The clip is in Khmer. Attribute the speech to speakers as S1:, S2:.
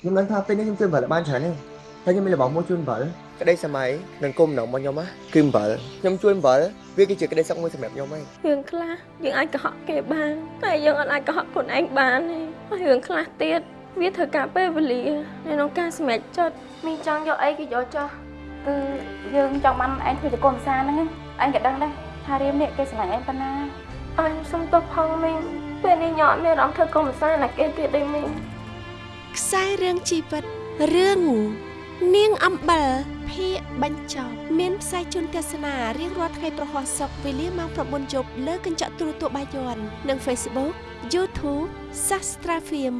S1: ខ្ញុំដឹងថាពេលនេះខ្ញុំជួយអំបិលបានច្រើនទេហើយខ្ញុំមានរបស់មួយជួយអំបិលក្តីសម័យនិងគុំដំណងរបស់ខ្ញុំណាគឺអំបិលខ្ញុំជួយអំបិលវាគឺជាក្តីសុខមួយសម្រាប់ខ្ញុំហើយ
S2: រឿងខ្លះយើងអាចកុហកគេបានតែយើងអត់អាចកុហកខ្លួនឯងបានទេហើយរឿងខ្លះទៀតវាត្រូវការពេលវេលានៅក្នុងការសម្រេចចិត្ត
S3: មីងចង់យកអីក៏យកចោះគឺយើងចង់បានឯងធ្វើជាកូនភាសាហ្នឹងឯងក៏ដឹងដែរថារៀមនេះគេស្រឡាញ់ឯងប៉ុណ្ណា
S2: អញសុំទោសផងមីងពេលនេះញ៉ាំមានអារម្មណ៍ធ្វើកុំសាណាគេទៀតទេមីង
S4: ខ្សែរឿងជីវិតរឿងនាងអំបិលភាគបញ្ចប់មានផ្សាយជូនទស្សនារៀងរាល់ថ្ងៃប្រហោះសុកវេលាម៉ោង9យប់លើកញ្ចក់ទូរទស្សន៍បាយ័ននិង Facebook YouTube Sastra Film